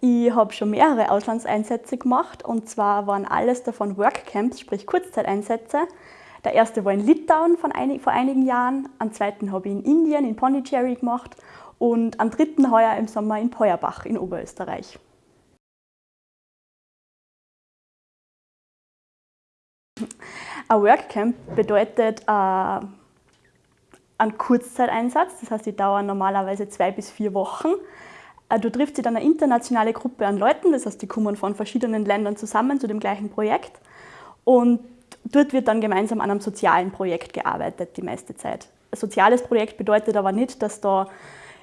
Ich habe schon mehrere Auslandseinsätze gemacht und zwar waren alles davon Workcamps, sprich Kurzzeiteinsätze. Der erste war in Litauen von einig, vor einigen Jahren, am zweiten habe ich in Indien, in Pondicherry gemacht und am dritten heuer im Sommer in Peuerbach in Oberösterreich. Ein Workcamp bedeutet äh, einen Kurzzeiteinsatz, das heißt, die dauern normalerweise zwei bis vier Wochen. Äh, du triffst dich dann eine internationale Gruppe an Leuten, das heißt, die kommen von verschiedenen Ländern zusammen zu dem gleichen Projekt. Und dort wird dann gemeinsam an einem sozialen Projekt gearbeitet, die meiste Zeit. Ein soziales Projekt bedeutet aber nicht, dass da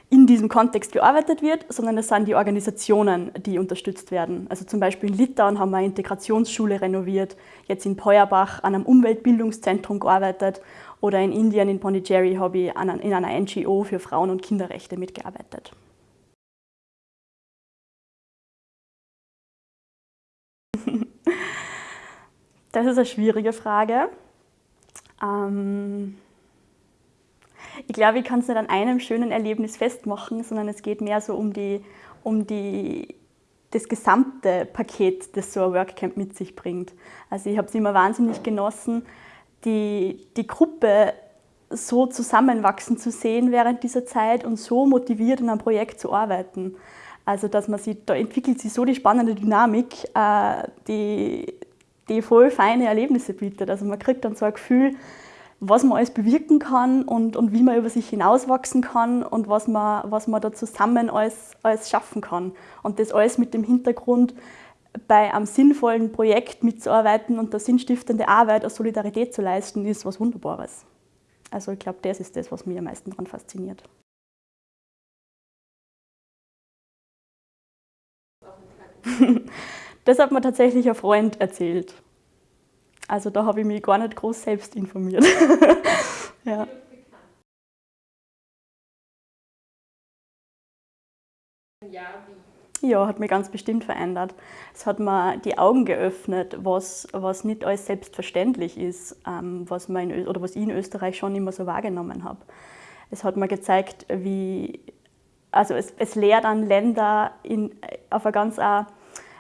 in diesem Kontext gearbeitet wird, sondern es sind die Organisationen, die unterstützt werden. Also zum Beispiel in Litauen haben wir eine Integrationsschule renoviert, jetzt in Peuerbach an einem Umweltbildungszentrum gearbeitet oder in Indien, in Pondicherry, habe ich in einer NGO für Frauen- und Kinderrechte mitgearbeitet. Das ist eine schwierige Frage. Ähm ich glaube, ich kann es nicht an einem schönen Erlebnis festmachen, sondern es geht mehr so um, die, um die, das gesamte Paket, das so ein Workcamp mit sich bringt. Also ich habe es immer wahnsinnig genossen, die, die Gruppe so zusammenwachsen zu sehen während dieser Zeit und so motiviert in einem Projekt zu arbeiten. Also dass man sieht, da entwickelt sich so die spannende Dynamik, äh, die, die voll feine Erlebnisse bietet. Also man kriegt dann so ein Gefühl, was man alles bewirken kann und, und wie man über sich hinauswachsen kann und was man, was man da zusammen alles, alles schaffen kann. Und das alles mit dem Hintergrund, bei einem sinnvollen Projekt mitzuarbeiten und da sinnstiftende Arbeit eine Solidarität zu leisten, ist was Wunderbares. Also ich glaube, das ist das, was mich am meisten daran fasziniert. Das hat mir tatsächlich ein Freund erzählt. Also da habe ich mich gar nicht groß selbst informiert. ja. Ja, hat mich ganz bestimmt verändert. Es hat mir die Augen geöffnet, was, was nicht alles selbstverständlich ist, ähm, was, in, oder was ich in Österreich schon immer so wahrgenommen habe. Es hat mir gezeigt, wie, also es, es lehrt an Länder in, auf eine ganz eine,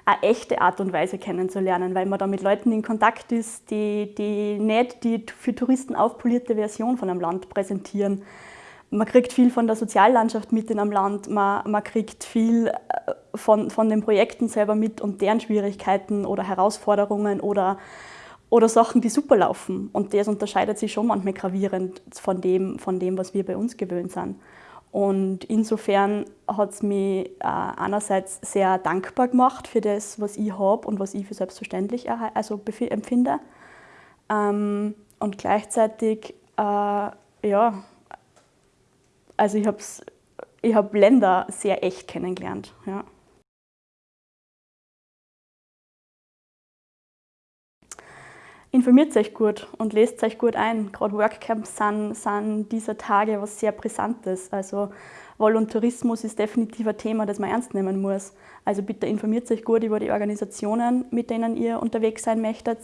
eine echte Art und Weise kennenzulernen, weil man da mit Leuten in Kontakt ist, die, die nicht die für Touristen aufpolierte Version von einem Land präsentieren. Man kriegt viel von der Soziallandschaft mit in einem Land, man, man kriegt viel äh, von, von den Projekten selber mit und deren Schwierigkeiten oder Herausforderungen oder, oder Sachen, die super laufen. Und das unterscheidet sich schon manchmal gravierend von dem, von dem was wir bei uns gewöhnt sind. Und insofern hat es mich äh, einerseits sehr dankbar gemacht für das, was ich habe und was ich für selbstverständlich also empfinde. Ähm, und gleichzeitig, äh, ja, also ich habe ich hab Länder sehr echt kennengelernt. Ja. Informiert euch gut und lest euch gut ein. Gerade Workcamps sind, sind dieser Tage was sehr Brisantes. Also Voluntarismus ist definitiv ein Thema, das man ernst nehmen muss. Also bitte informiert euch gut über die Organisationen, mit denen ihr unterwegs sein möchtet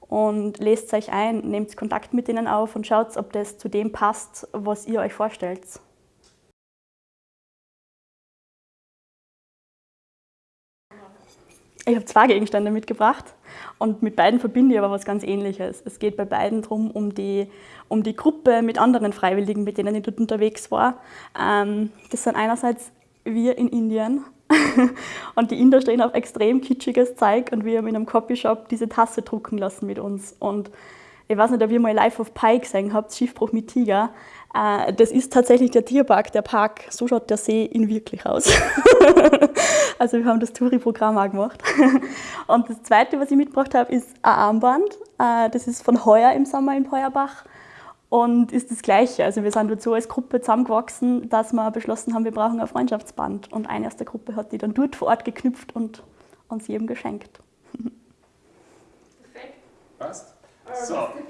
und lest euch ein, nehmt Kontakt mit ihnen auf und schaut, ob das zu dem passt, was ihr euch vorstellt. Ich habe zwei Gegenstände mitgebracht und mit beiden verbinde ich aber was ganz Ähnliches. Es geht bei beiden darum, um die, um die Gruppe mit anderen Freiwilligen, mit denen ich dort unterwegs war. Ähm, das sind einerseits wir in Indien und die Inder stehen auf extrem kitschiges Zeug und wir haben in einem Copyshop diese Tasse drucken lassen mit uns. Und ich weiß nicht, ob ihr mal Life of Pi gesehen habt, Schiffbruch mit Tiger. Äh, das ist tatsächlich der Tierpark, der Park. So schaut der See in wirklich aus. also wir haben das Touri-Programm auch gemacht. Und das Zweite, was ich mitgebracht habe, ist ein Armband. Äh, das ist von heuer im Sommer in Peuerbach und ist das Gleiche. Also wir sind dort so als Gruppe zusammengewachsen, dass wir beschlossen haben, wir brauchen ein Freundschaftsband. Und eine aus der Gruppe hat die dann dort vor Ort geknüpft und uns jedem geschenkt. Perfekt. Passt. So.